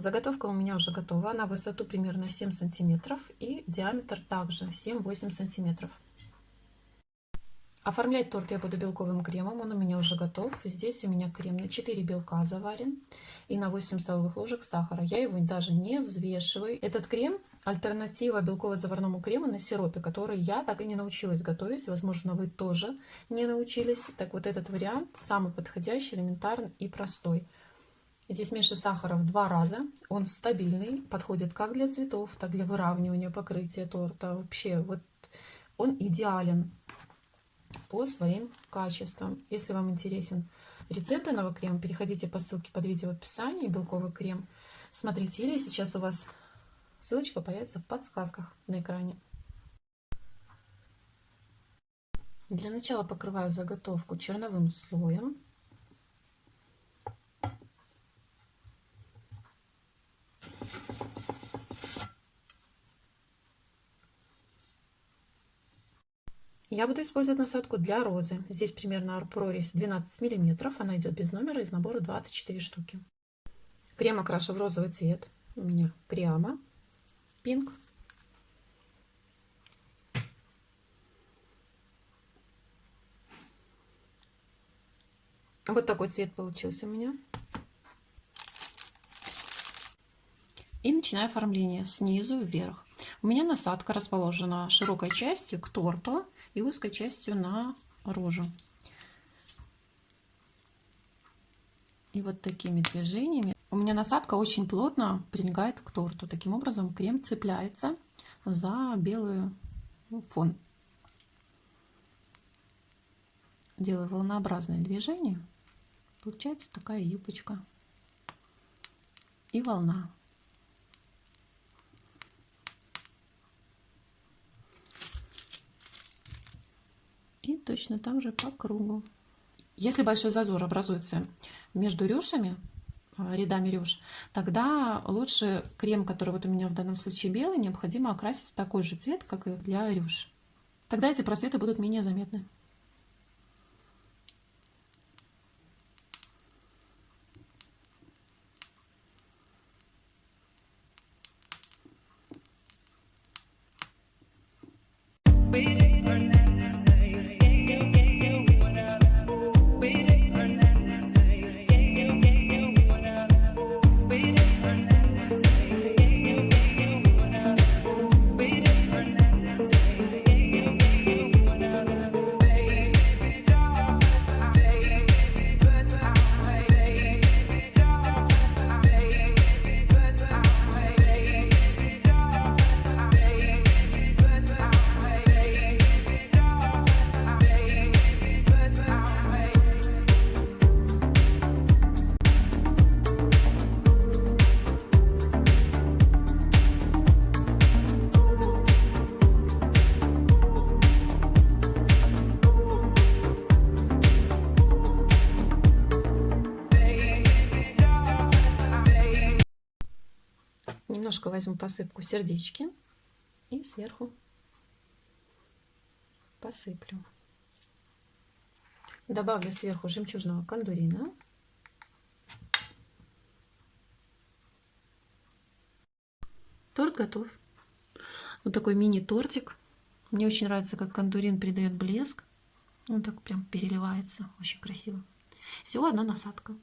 Заготовка у меня уже готова. На высоту примерно 7 сантиметров и диаметр также 7-8 сантиметров. Оформлять торт я буду белковым кремом, он у меня уже готов. Здесь у меня крем на 4 белка заварен и на 8 столовых ложек сахара. Я его даже не взвешиваю. Этот крем альтернатива белково-заварному крему на сиропе, который я так и не научилась готовить. Возможно, вы тоже не научились. Так вот этот вариант самый подходящий, элементарный и простой. Здесь меньше сахара в два раза. Он стабильный, подходит как для цветов, так и для выравнивания покрытия торта. Вообще, вот он идеален по своим качествам. Если вам интересен рецепт данного крема, переходите по ссылке под видео в описании, белковый крем. Смотрите, или сейчас у вас ссылочка появится в подсказках на экране. Для начала покрываю заготовку черновым слоем. Я буду использовать насадку для розы. Здесь примерно прорезь 12 миллиметров. Она идет без номера из набора 24 штуки. Крем окрашу в розовый цвет. У меня крема пинк. Вот такой цвет получился у меня. И начинаю оформление снизу вверх. У меня насадка расположена широкой частью к торту и узкой частью на рожу. И вот такими движениями. У меня насадка очень плотно прилегает к торту. Таким образом крем цепляется за белый фон. Делаю волнообразное движение. Получается такая юбочка и волна. Точно так же по кругу. Если большой зазор образуется между рюшами, а, рядами рюш, тогда лучше крем, который вот у меня в данном случае белый, необходимо окрасить в такой же цвет, как и для рюш. Тогда эти просветы будут менее заметны. Немножко возьму посыпку сердечки и сверху посыплю. Добавлю сверху жемчужного кондурина. Торт готов. Вот такой мини-тортик. Мне очень нравится, как кондурин придает блеск. Он так прям переливается. Очень красиво. Всего одна насадка.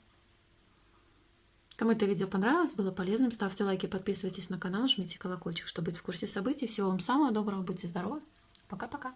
Кому это видео понравилось, было полезным, ставьте лайки, подписывайтесь на канал, жмите колокольчик, чтобы быть в курсе событий. Всего вам самого доброго, будьте здоровы. Пока-пока.